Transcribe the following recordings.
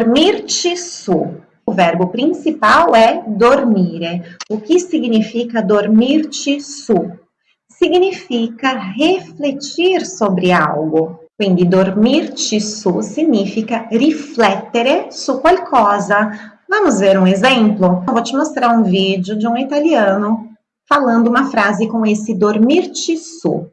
dormirci su. O verbo principal é dormire. O que significa dormirci su? Significa refletir sobre algo. Quindi dormirci su significa riflettere su qualcosa. Vamos ver um exemplo? Eu vou te mostrar um vídeo de um italiano falando uma frase com esse dormirci su.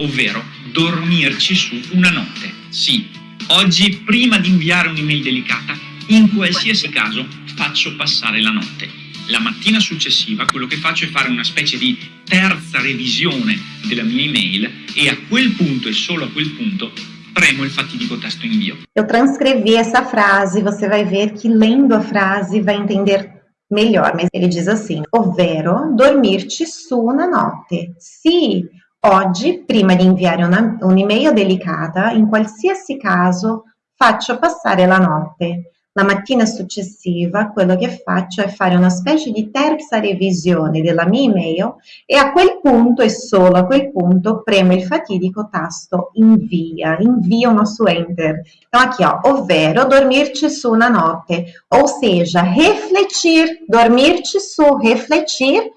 Ovvero dormirci su una notte. Sì, oggi prima di inviare un'email delicata, in qualsiasi caso faccio passare la notte. La mattina successiva quello che faccio è fare una specie di terza revisione della mia email e a quel punto e solo a quel punto premo il fatidico tasto invio. Eu transcrevi essa frase, você vai ver que lendo a frase vai entender melhor, mas ele diz assim, ovvero dormirci su una notte. Se oggi, prima di inviare un'email un delicata, in qualsiasi caso faccio passare la notte. La mattina successiva quello che faccio è fare una specie di terza revisione della mia email e a quel punto e solo a quel punto premo il fatidico tasto invia, invio o nosso enter. Então aqui ó, ovvero dormirci su una notte, ou seja, refletir, dormirci su, refletir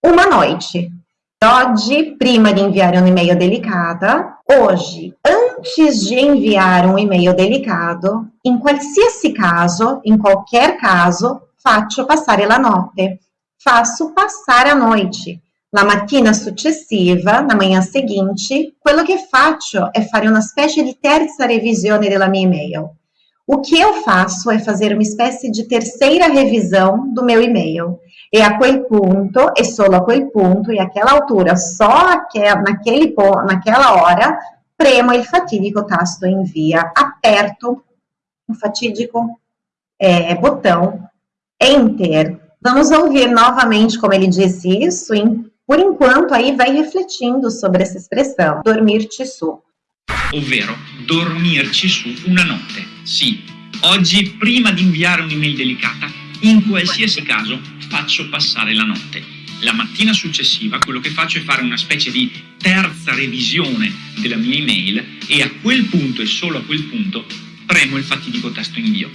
uma noite. Oggi, prima di inviare un'email delicata, hoje, antes de enviar um e-mail delicado, em qualsiasi caso, em qualquer caso, faccio passare la notte. Faço passar a noite. Na mattina successiva, na manhã seguinte, quello che faccio è fare una specie di terza revisione della mia e-mail. O que eu faço é fazer uma espécie de terceira revisão do meu e-mail. E a quel punto, e solo a quel punto, e aquela altura, só aquel, naquele, naquela hora, premo il fatidico tasto envia, aperto o fatídico é, botão Enter. Vamos ouvir novamente como ele disse isso, e por enquanto aí vai refletindo sobre essa expressão, dormir-te su. Ovvero, dormirci su una notte. Sì, oggi prima di inviare un'email delicata, in qualsiasi caso faccio passare la notte. La mattina successiva quello che faccio è fare una specie di terza revisione della mia email e a quel punto e solo a quel punto premo il fatidico tasto invio.